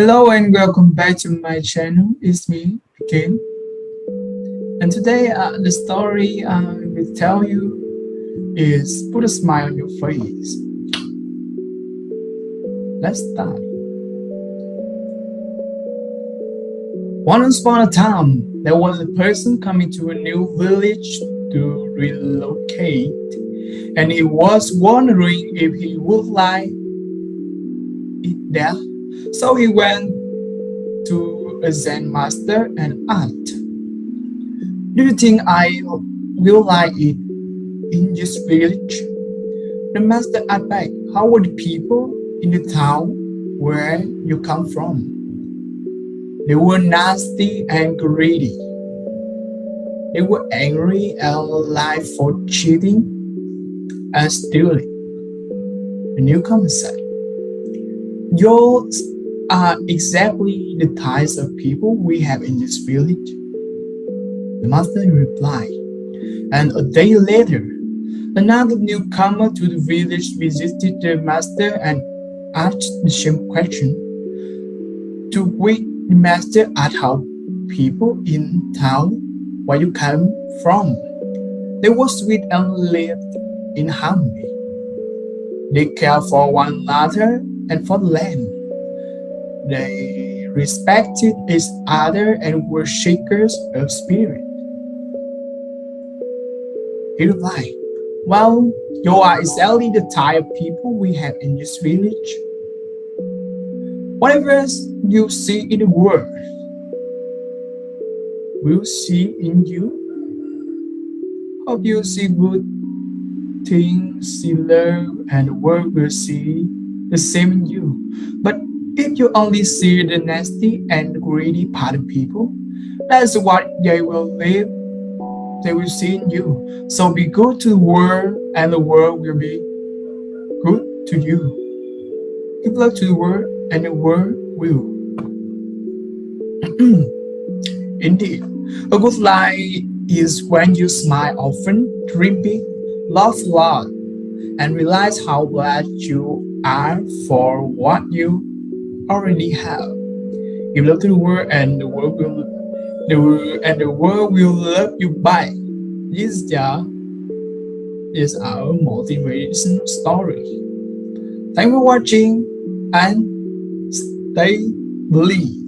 Hello and welcome back to my channel. It's me again. And today uh, the story I will tell you is put a smile on your face. Let's start. Once upon a time, there was a person coming to a new village to relocate and he was wondering if he would like it there so he went to a Zen master and asked, Do you think I will like it in this village? The master asked How are the people in the town where you come from? They were nasty and greedy. They were angry and alive for cheating and stealing. The newcomer said, Yours are uh, exactly the types of people we have in this village? The master replied. And a day later, another newcomer to the village visited the master and asked the same question. To which the master asked how people in town where you come from. They were sweet and lived in harmony. They cared for one another and for land. They respected each other and were shakers of spirit. He replied, Well, you are exactly the type of people we have in this village. Whatever you see in the world, we'll see in you. Hope you see good things, see love, and the world will see the same in you. But if you only see the nasty and greedy part of people, that's what they will live, they will see in you. So be good to the world and the world will be good to you. Give love to the world and the world will. Indeed, a good life is when you smile often, dream big, laugh lot, and realize how glad you are for what you already have. You love the world and the world will the world and the world will love you back. This is our motivation story. Thank you for watching and stay believe.